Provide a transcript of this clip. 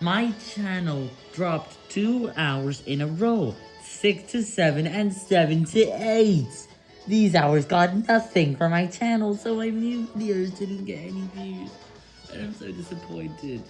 My channel dropped 2 hours in a row, 6 to 7 and 7 to 8. These hours got nothing for my channel, so my new videos didn't get any views, and I'm so disappointed.